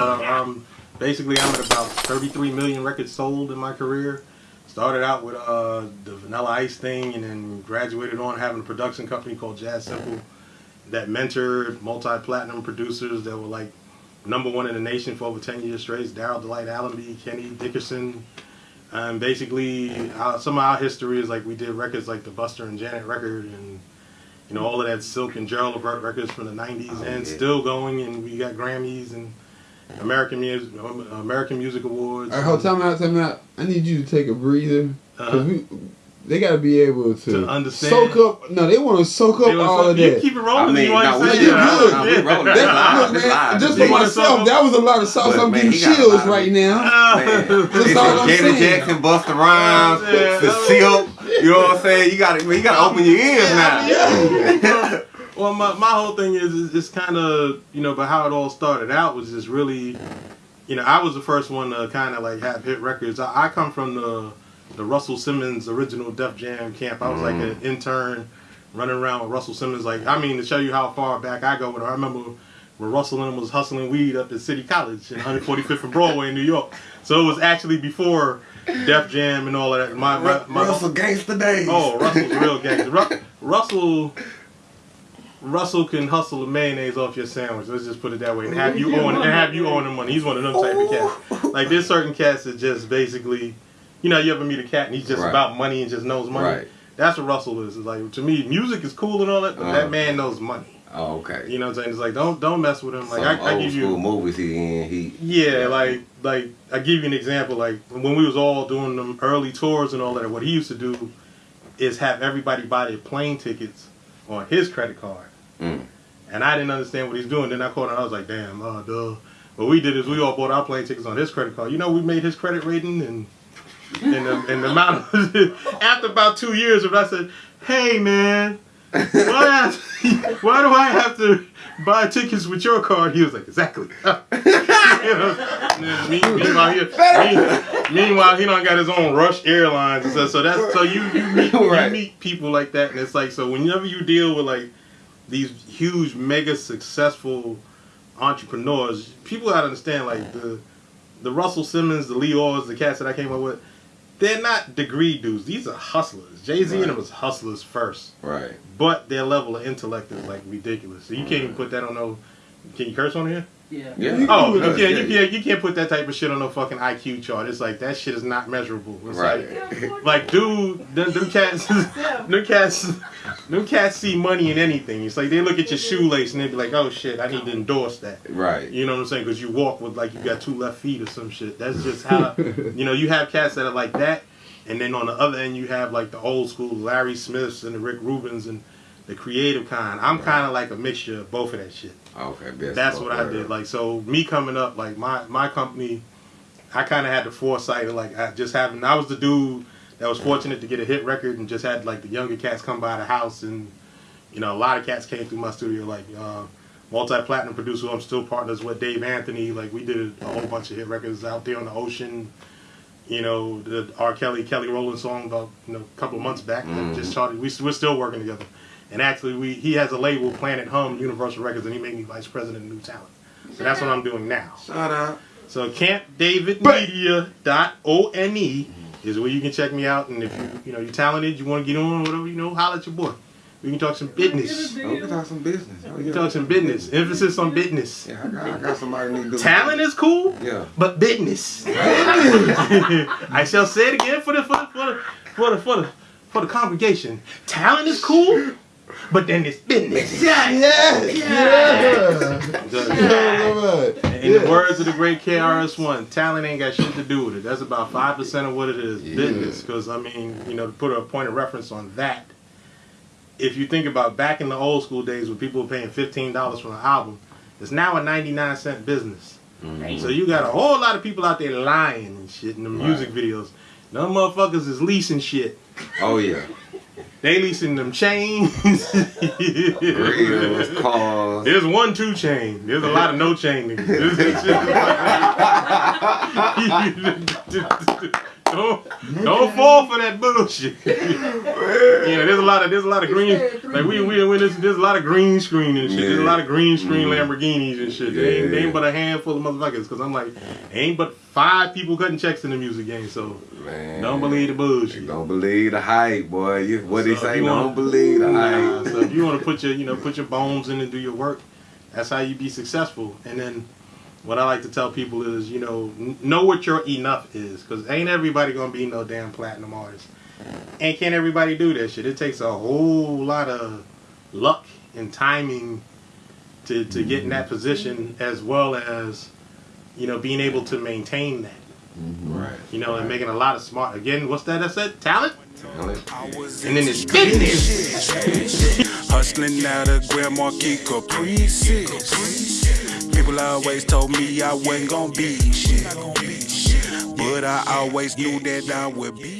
Uh, um, basically, I'm at about 33 million records sold in my career. Started out with uh, the Vanilla Ice thing, and then graduated on having a production company called Jazz Simple that mentored multi-platinum producers that were like number one in the nation for over 10 years straight. Daryl Delight Allamby, Kenny Dickerson. And basically, uh, some of our history is like we did records like the Busta and Janet record and you know all of that Silk and Gerald Levert records from the 90s Oh, and yeah. still going and we got Grammys and American Music American Music Awards. All right, hold time out, time out. I need you to take a breather. 'cause Uh-huh. we, they got to be able to, To understand. soak up. No, they want to soak up all so- of you that. keep it rolling. I mean, you want no, to we say good. yeah. No. Yeah. That- live. look, man, live. just for myself, that was a lot of sauce. I'm getting he chills right now. Man, That's it's all from I'm Janet saying. Jackson, Busta Rhymes, Yeah. the Silk. You know what I'm saying? You got to, you got to open your ears now. Well, my, my whole thing is, is it's kind of, you know, but how it all started out was just really, you know, I was the first one to kind of like have hit records. I, I come from the the Russell Simmons original Def Jam camp. I was like mm-hmm. an intern running around with Russell Simmons. Like, I mean, to show you how far back I go with her, I remember when Russell and him was hustling weed up at City College in 145th and Broadway in New York. So it was actually before Def Jam and all of that. My, my, my Russell Gangsta Days. Oh, Russell's real gangster. Ru- Russell, Russell can hustle the mayonnaise off your sandwich. Let's just put it that way, and have you own and have you own the money. He's one of them type of cats. Like there's certain cats that just basically, you know, you ever meet a cat and he's just Right. about money and just knows money. Right. That's what Russell is. It's like to me, music is cool and all that, but Uh. that man knows money. Oh, okay. You know what I'm saying? It's like don't don't mess with him. Like Some I, I old give school you. movies he in. He Yeah, like like I give you an example. Like when we was all doing them early tours and all that, what he used to do is have everybody buy their plane tickets on his credit card. Mm. And I didn't understand what he's doing. Then I called him and I was like, damn, uh, duh. What we did is we all bought our plane tickets on his credit card. You know, we made his credit rating and and the, and the amount. Of, after about two years, when I said, hey man, why, why do I have to buy tickets with your card? He was like, exactly. You know, meanwhile, he, meanwhile, he don't got his own Rush Airlines and stuff. So that's so you you meet, you meet people like that, and it's like so whenever you deal with like these huge, mega successful entrepreneurs, people gotta understand like the the Russell Simmons, the Lyors, the cats that I came up with. They're not degree dudes. These are hustlers. Jay Z Right. and them was hustlers first, right. but their level of intellect is like ridiculous. So you can't even put that on no. Can you curse on here? Yeah. Yeah. Oh, you Yeah, can't, yeah. you can't, you can't put that type of shit on no fucking IQ chart. It's like that shit is not measurable. It's Right. like, like, dude, them, them cats, them cats, them cats see money in anything. It's like they look at your shoelace and they be like, oh shit, I need to endorse that. Right. You know what I'm saying? Because you walk with like you got two left feet or some shit. That's just how you know you have cats that are like that, and then on the other end you have like the old school Larry Smiths and the Rick Rubins and the creative kind. I'm kind of like a mixture of both of that shit. Okay. Best That's what I did. Like so, me coming up, like my my company, I kind of had the foresight of like I just having. I was the dude that was fortunate to get a hit record and just had like the younger cats come by the house and you know a lot of cats came through my studio like uh, multi platinum producer. I'm still partners with Dave Anthony. Like we did a whole bunch of hit records out there on the ocean. You know the R. Kelly Kelly Rowland song about you know a couple of months back that Mhm. just charted. We we're still working together. And actually, we he has a label, Planet Hum, Universal Records, and he made me vice president of New Talent. So that's what I'm doing now. Shout out. So campdavidmedia.one is where you can check me out. And if you you know you're talented, you want to get on, whatever you know, holler at your boy. We can talk some business. Oh, we can talk some business. Oh, We can talk some business. Emphasis on business. Yeah, I got, I got somebody need to do Talent is cool, Yeah. but business. I shall say it again for the for the for the for the for the, for the congregation. Talent is cool, but then it's business. Yes, yeah. Yeah. In the words of the great KRS-One, talent ain't got shit to do with it. That's about five percent of what it is, Yeah. business. Because I mean, you know, to put a point of reference on that, if you think about back in the old school days when people were paying fifteen dollars for an album, it's now a ninety-nine cent business. Mhm. So you got a whole lot of people out there lying and shit in the music videos. Them motherfuckers is leasing shit. Oh yeah. They leasing them chains. There's one two chain. There's a lot of no chain niggas. don't don't fall for that bullshit. yeah, there's a lot of there's a lot of green like we we when there's, there's a lot of green screen and shit. There's a lot of green screen Mhm. Lamborghinis and shit. They ain't, they ain't but a handful of motherfuckers. Cause I'm like, ain't but five people cutting checks in the music game. So Man. don't believe the bullshit. Don't believe the hype, boy. You, what So they say? you Don't wanna- believe the Nah, hype. so if you want to put your, you know, put your bones in and do your work, that's how you be successful. And then, what I like to tell people is, you know, know what your enough is, because ain't everybody gonna be no damn platinum artist, and can't everybody do that shit. It takes a whole lot of luck and timing to to get in that mm-hmm. position, as well as, you know, being able to maintain that. Mm-hmm. Right. You know, and making a lot of smart. Again, what's that? I said talent. Talent. And then it's Business. business. Hustling out of Grand Marquis Caprices. People always told me I wasn't gonna be shit. But I always knew that I would be